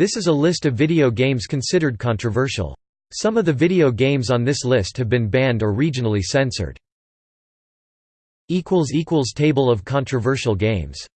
This is a list of video games considered controversial. Some of the video games on this list have been banned or regionally censored. Table of controversial games